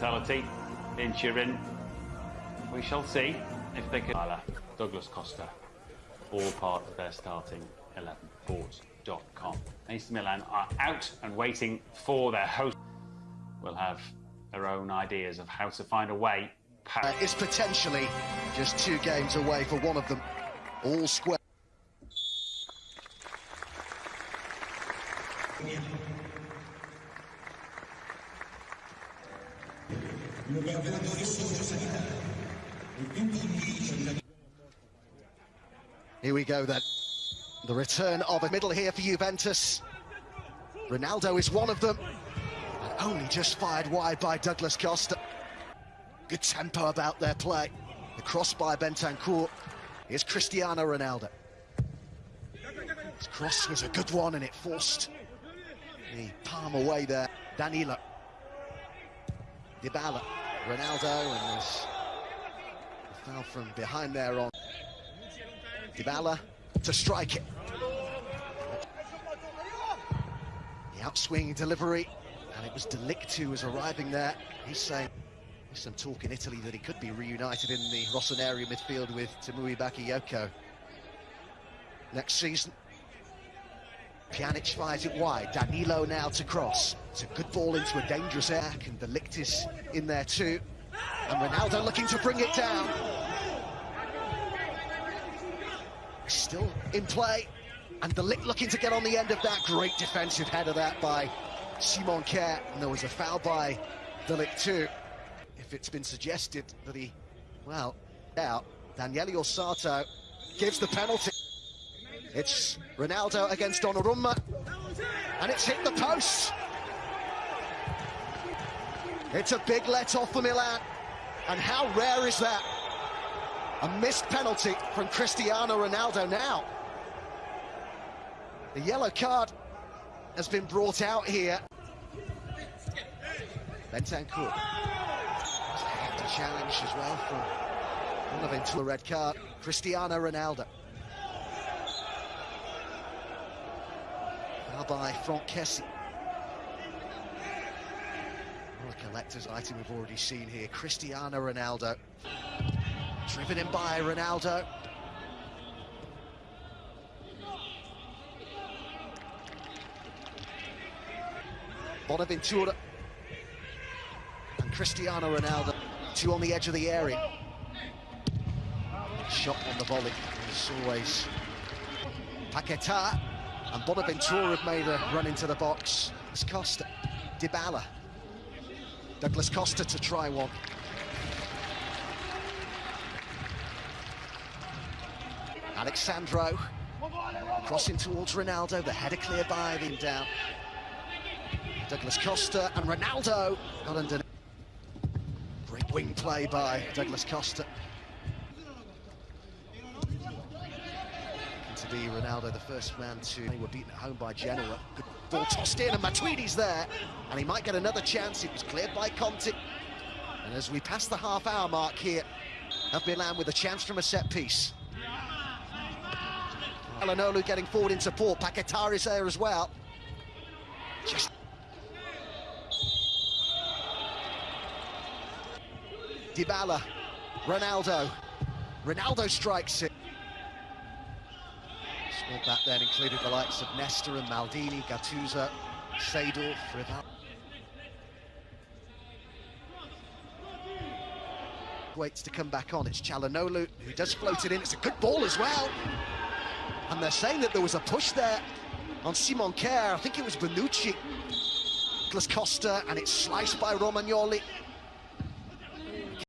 mentality in Turin. We shall see if they can. Douglas Costa, all part of their starting 11. Sports.com. AC Milan are out and waiting for their host. We'll have their own ideas of how to find a way. Uh, is potentially just two games away for one of them. All square. Here we go then. The return of a middle here for Juventus. Ronaldo is one of them. And only just fired wide by Douglas Costa. Good tempo about their play. The cross by Bentancur. Here's Cristiano Ronaldo. His cross was a good one and it forced the palm away there. Danilo. Dybala. Ronaldo and there's a foul from behind there on Dybala to strike it. The outswing delivery, and it was De Ligt who was arriving there. He's saying there's some talk in Italy that he could be reunited in the Rossoneri midfield with Tiémoué Bakayoko next season. Pjanic fires it wide. Danilo now to cross. It's a good ball into a dangerous air, and De Ligt is in there too. And Ronaldo looking to bring it down. Still in play. And De Ligt looking to get on the end of that. Great defensive header that by Simon Kjær. And there was a foul by De Ligt too. If it's been suggested that he, well, out, Daniele Orsato gives the penalty. It's Ronaldo against Donnarumma. And it's hit the post. It's a big let-off for Milan. And how rare is that? A missed penalty from Cristiano Ronaldo now. The yellow card has been brought out here. Bentancur. A challenge as well from Bonaventura red card. Cristiano Ronaldo. Now by Franck Kessie. Well, a collector's item we've already seen here. Cristiano Ronaldo. Driven in by Ronaldo. Bonaventura. And Cristiano Ronaldo. Two on the edge of the area. Shot on the volley. As always. Paquetá and Bonaventura have made a run into the box. It's Costa. Dybala. Douglas Costa to try one. Alex Sandro crossing towards Ronaldo, the header clear by him down. Douglas Costa and Ronaldo got. Great wing play by Douglas Costa. Be Ronaldo, the first man to they were beaten at home by Genoa. Good ball tossed in and Matuidi's there, and he might get another chance. It was cleared by Conti. And as we pass the half-hour mark here of Milan with a chance from a set piece. Calhanoglu getting forward in support. Paquetá is there as well. Just Dybala, Ronaldo. Ronaldo strikes it. That then included the likes of Nesta and Maldini, Gattuso, Seedorf, Rival. Waits to come back on. It's Calhanoglu who does float it in. It's a good ball as well. And they're saying that there was a push there on Simon Kjær. I think it was Bonucci. Douglas Costa, and it's sliced by Romagnoli.